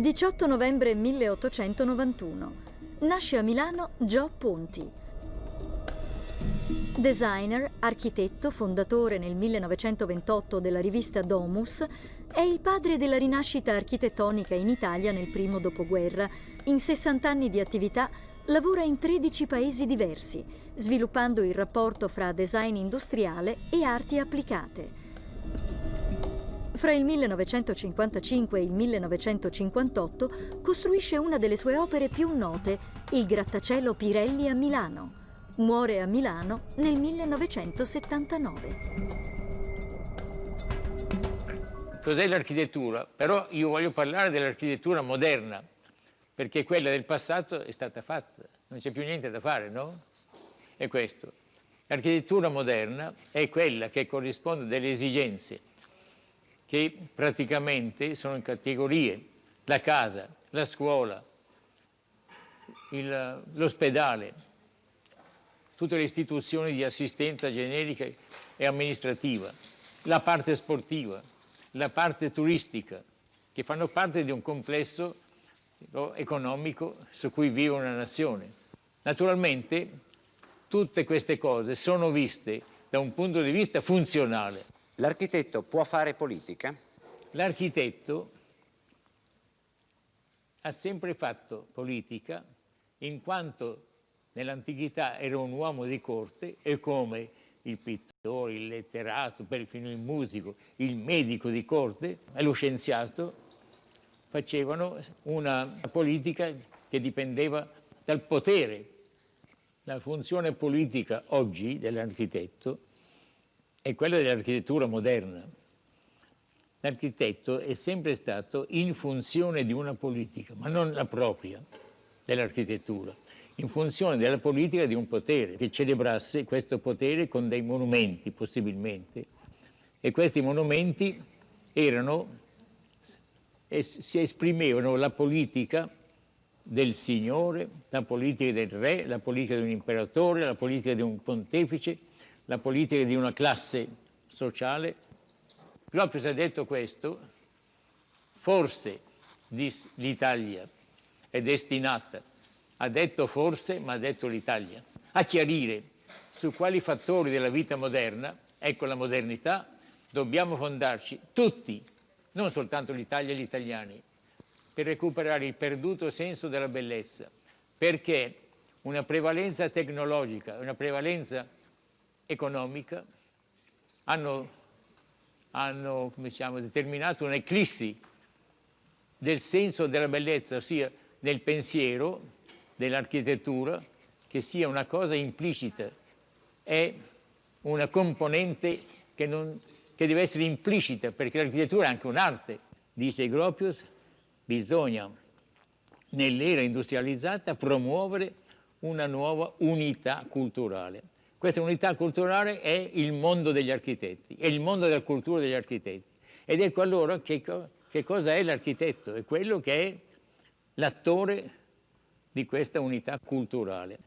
18 novembre 1891. Nasce a Milano Gio Ponti. Designer, architetto, fondatore nel 1928 della rivista Domus, è il padre della rinascita architettonica in Italia nel primo dopoguerra. In 60 anni di attività lavora in 13 paesi diversi, sviluppando il rapporto fra design industriale e arti applicate. Fra il 1955 e il 1958 costruisce una delle sue opere più note, il grattacielo Pirelli a Milano. Muore a Milano nel 1979. Cos'è l'architettura? Però io voglio parlare dell'architettura moderna, perché quella del passato è stata fatta, non c'è più niente da fare, no? È questo. L'architettura moderna è quella che corrisponde alle esigenze che praticamente sono in categorie, la casa, la scuola, l'ospedale, tutte le istituzioni di assistenza generica e amministrativa, la parte sportiva, la parte turistica, che fanno parte di un complesso economico su cui vive una nazione. Naturalmente tutte queste cose sono viste da un punto di vista funzionale, L'architetto può fare politica? L'architetto ha sempre fatto politica in quanto nell'antichità era un uomo di corte e come il pittore, il letterato, perfino il musico, il medico di corte e lo scienziato facevano una politica che dipendeva dal potere. La funzione politica oggi dell'architetto è quella dell'architettura moderna. L'architetto è sempre stato in funzione di una politica, ma non la propria dell'architettura, in funzione della politica di un potere che celebrasse questo potere con dei monumenti possibilmente. E questi monumenti erano si esprimevano la politica del signore, la politica del re, la politica di un imperatore, la politica di un pontefice, la politica di una classe sociale. Proprio se ha detto questo, forse l'Italia è destinata, ha detto forse, ma ha detto l'Italia, a chiarire su quali fattori della vita moderna, ecco la modernità, dobbiamo fondarci tutti, non soltanto l'Italia e gli italiani, per recuperare il perduto senso della bellezza, perché una prevalenza tecnologica, una prevalenza economica hanno, hanno diciamo, determinato un'eclissi del senso della bellezza, ossia del pensiero, dell'architettura, che sia una cosa implicita, è una componente che, non, che deve essere implicita, perché l'architettura è anche un'arte. Dice Gropius, bisogna nell'era industrializzata promuovere una nuova unità culturale. Questa unità culturale è il mondo degli architetti, è il mondo della cultura degli architetti. Ed ecco allora che, che cosa è l'architetto? È quello che è l'attore di questa unità culturale.